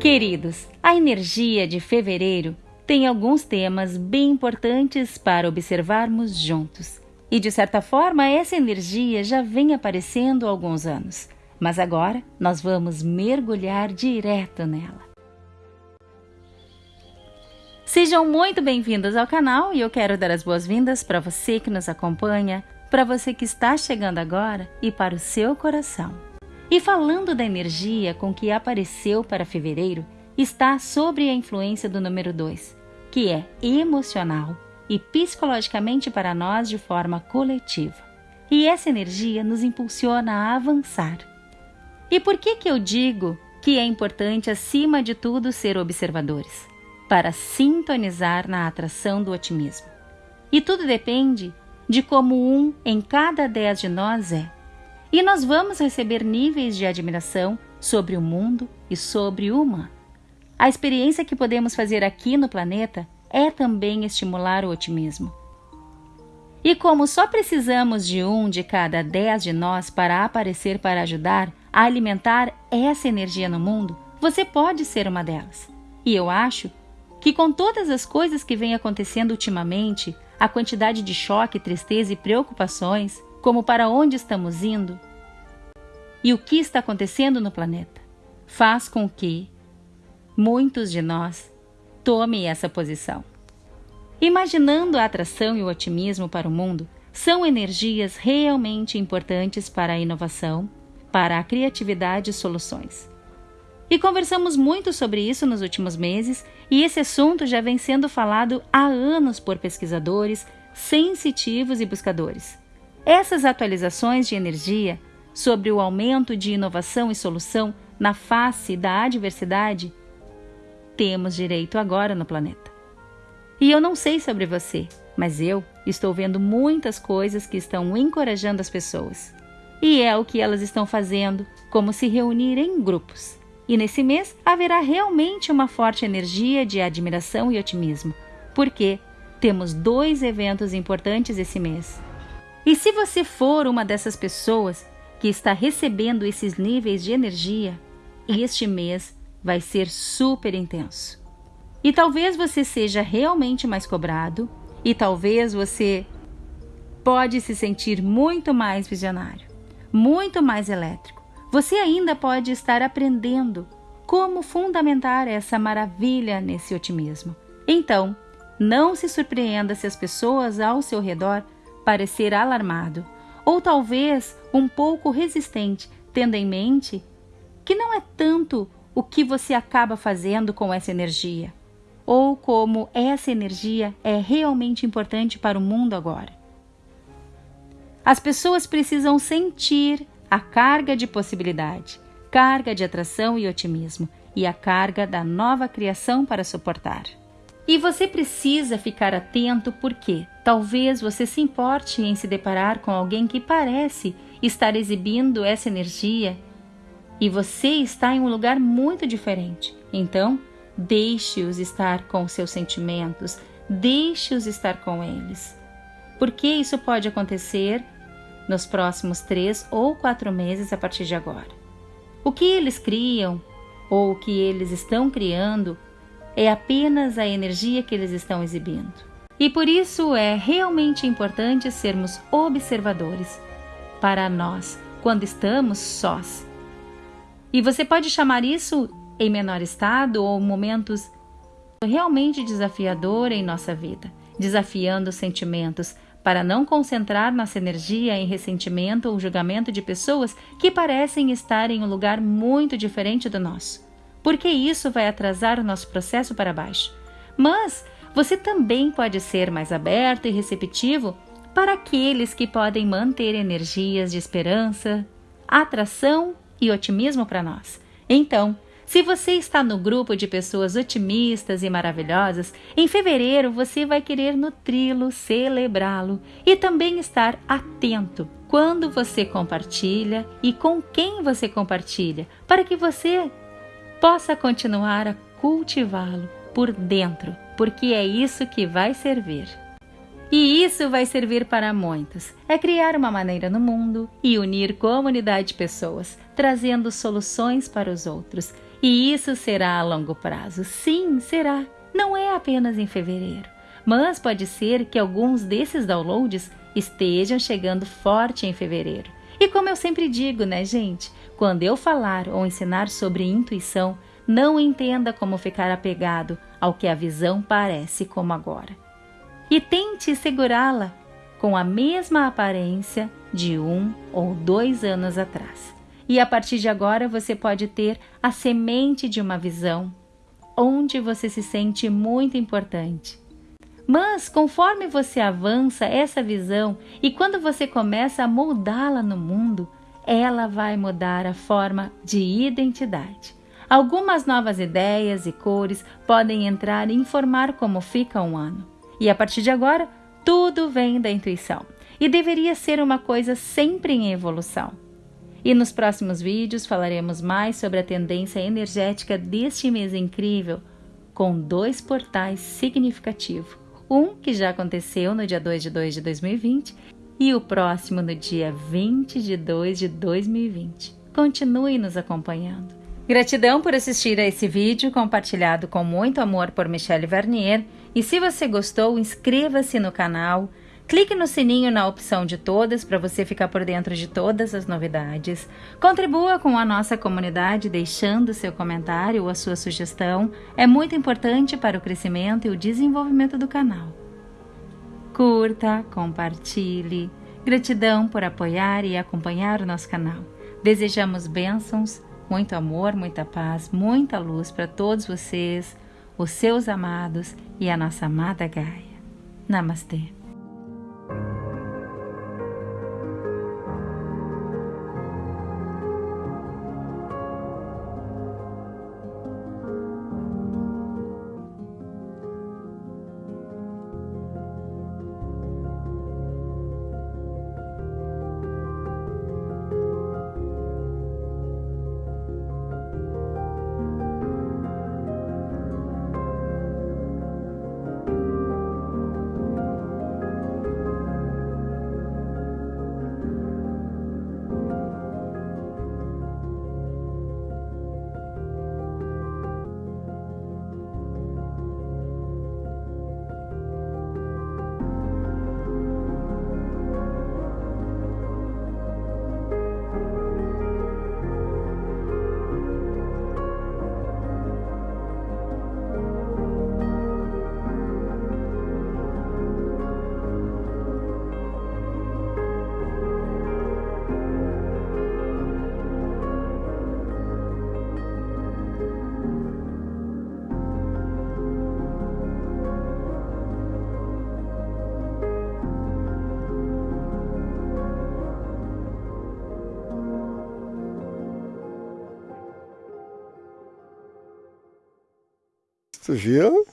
Queridos, a energia de fevereiro tem alguns temas bem importantes para observarmos juntos. E de certa forma, essa energia já vem aparecendo há alguns anos, mas agora nós vamos mergulhar direto nela. Sejam muito bem-vindos ao canal e eu quero dar as boas-vindas para você que nos acompanha, para você que está chegando agora e para o seu coração. E falando da energia com que apareceu para fevereiro, está sobre a influência do número 2, que é emocional e psicologicamente para nós de forma coletiva. E essa energia nos impulsiona a avançar. E por que que eu digo que é importante acima de tudo ser observadores? Para sintonizar na atração do otimismo. E tudo depende de como um em cada dez de nós é e nós vamos receber níveis de admiração sobre o mundo e sobre o. A experiência que podemos fazer aqui no planeta é também estimular o otimismo. E como só precisamos de um de cada dez de nós para aparecer para ajudar a alimentar essa energia no mundo, você pode ser uma delas. E eu acho que com todas as coisas que vêm acontecendo ultimamente, a quantidade de choque, tristeza e preocupações, como para onde estamos indo e o que está acontecendo no planeta, faz com que muitos de nós tomem essa posição. Imaginando a atração e o otimismo para o mundo, são energias realmente importantes para a inovação, para a criatividade e soluções. E conversamos muito sobre isso nos últimos meses, e esse assunto já vem sendo falado há anos por pesquisadores, sensitivos e buscadores. Essas atualizações de energia sobre o aumento de inovação e solução na face da adversidade, temos direito agora no planeta. E eu não sei sobre você, mas eu estou vendo muitas coisas que estão encorajando as pessoas. E é o que elas estão fazendo, como se reunir em grupos. E nesse mês haverá realmente uma forte energia de admiração e otimismo, porque temos dois eventos importantes esse mês. E se você for uma dessas pessoas que está recebendo esses níveis de energia, este mês vai ser super intenso. E talvez você seja realmente mais cobrado, e talvez você pode se sentir muito mais visionário, muito mais elétrico. Você ainda pode estar aprendendo como fundamentar essa maravilha nesse otimismo. Então, não se surpreenda se as pessoas ao seu redor parecer alarmado ou talvez um pouco resistente, tendo em mente que não é tanto o que você acaba fazendo com essa energia, ou como essa energia é realmente importante para o mundo agora. As pessoas precisam sentir a carga de possibilidade, carga de atração e otimismo e a carga da nova criação para suportar. E você precisa ficar atento porque talvez você se importe em se deparar com alguém que parece estar exibindo essa energia e você está em um lugar muito diferente. Então, deixe-os estar com seus sentimentos, deixe-os estar com eles. Porque isso pode acontecer nos próximos três ou quatro meses a partir de agora. O que eles criam ou o que eles estão criando é apenas a energia que eles estão exibindo. E por isso é realmente importante sermos observadores para nós quando estamos sós. E você pode chamar isso em menor estado ou momentos realmente desafiador em nossa vida, desafiando os sentimentos, para não concentrar nossa energia em ressentimento ou julgamento de pessoas que parecem estar em um lugar muito diferente do nosso porque isso vai atrasar o nosso processo para baixo. Mas você também pode ser mais aberto e receptivo para aqueles que podem manter energias de esperança, atração e otimismo para nós. Então, se você está no grupo de pessoas otimistas e maravilhosas, em fevereiro você vai querer nutri-lo, celebrá-lo e também estar atento quando você compartilha e com quem você compartilha, para que você possa continuar a cultivá-lo por dentro porque é isso que vai servir. E isso vai servir para muitos. É criar uma maneira no mundo e unir comunidade de pessoas, trazendo soluções para os outros. E isso será a longo prazo. Sim, será. Não é apenas em fevereiro. Mas pode ser que alguns desses downloads estejam chegando forte em fevereiro. E como eu sempre digo, né, gente? Quando eu falar ou ensinar sobre intuição, não entenda como ficar apegado ao que a visão parece como agora e tente segurá-la com a mesma aparência de um ou dois anos atrás. E a partir de agora você pode ter a semente de uma visão onde você se sente muito importante. Mas conforme você avança essa visão e quando você começa a moldá-la no mundo, ela vai mudar a forma de identidade. Algumas novas ideias e cores podem entrar e informar como fica um ano. E a partir de agora, tudo vem da intuição e deveria ser uma coisa sempre em evolução. E nos próximos vídeos falaremos mais sobre a tendência energética deste mês incrível, com dois portais significativos. Um que já aconteceu no dia 2 de 2 de 2020 e o próximo no dia 20 de 2 de 2020. Continue nos acompanhando. Gratidão por assistir a esse vídeo compartilhado com muito amor por Michelle Vernier e se você gostou, inscreva-se no canal, clique no sininho na opção de todas para você ficar por dentro de todas as novidades. Contribua com a nossa comunidade deixando seu comentário ou a sua sugestão, é muito importante para o crescimento e o desenvolvimento do canal. Curta, compartilhe. Gratidão por apoiar e acompanhar o nosso canal. Desejamos bênçãos, muito amor, muita paz, muita luz para todos vocês os seus amados e a nossa amada Gaia. Namastê. Tu viu?